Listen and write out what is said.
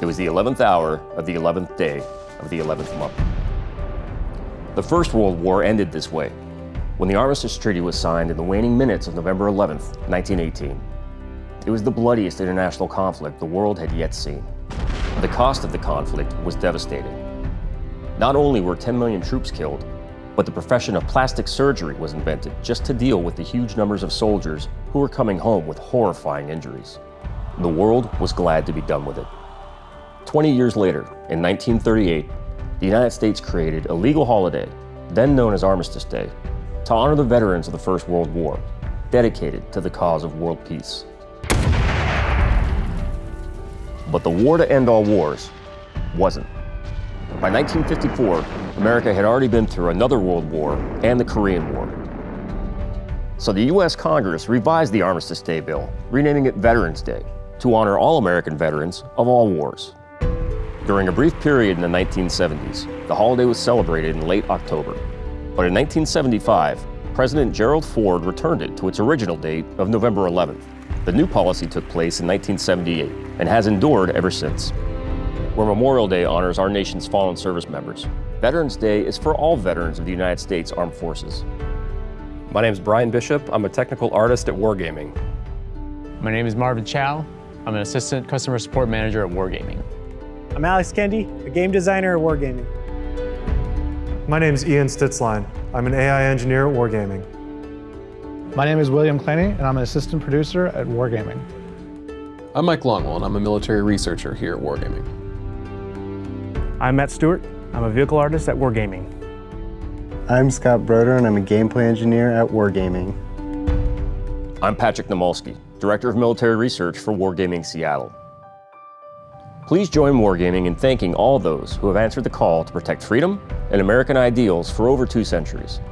It was the 11th hour of the 11th day of the 11th month. The First World War ended this way, when the Armistice Treaty was signed in the waning minutes of November 11, 1918. It was the bloodiest international conflict the world had yet seen. The cost of the conflict was devastating. Not only were 10 million troops killed, but the profession of plastic surgery was invented just to deal with the huge numbers of soldiers who were coming home with horrifying injuries. The world was glad to be done with it. 20 years later, in 1938, the United States created a legal holiday, then known as Armistice Day, to honor the veterans of the First World War, dedicated to the cause of world peace. But the war to end all wars wasn't. By 1954, America had already been through another world war and the Korean War. So the U.S. Congress revised the Armistice Day bill, renaming it Veterans Day, to honor all American veterans of all wars. During a brief period in the 1970s, the holiday was celebrated in late October. But in 1975, President Gerald Ford returned it to its original date of November 11th. The new policy took place in 1978 and has endured ever since. Where Memorial Day honors our nation's fallen service members, Veterans Day is for all veterans of the United States Armed Forces. My name is Brian Bishop. I'm a technical artist at Wargaming. My name is Marvin Chow. I'm an assistant customer support manager at Wargaming. I'm Alex Kendi, a game designer at Wargaming. My name is Ian Stitzline. I'm an AI engineer at Wargaming. My name is William Claney, and I'm an assistant producer at Wargaming. I'm Mike Longwell, and I'm a military researcher here at Wargaming. I'm Matt Stewart. I'm a vehicle artist at Wargaming. I'm Scott Broder, and I'm a gameplay engineer at Wargaming. I'm Patrick Namolsky, Director of Military Research for Wargaming Seattle. Please join Wargaming in thanking all those who have answered the call to protect freedom and American ideals for over two centuries.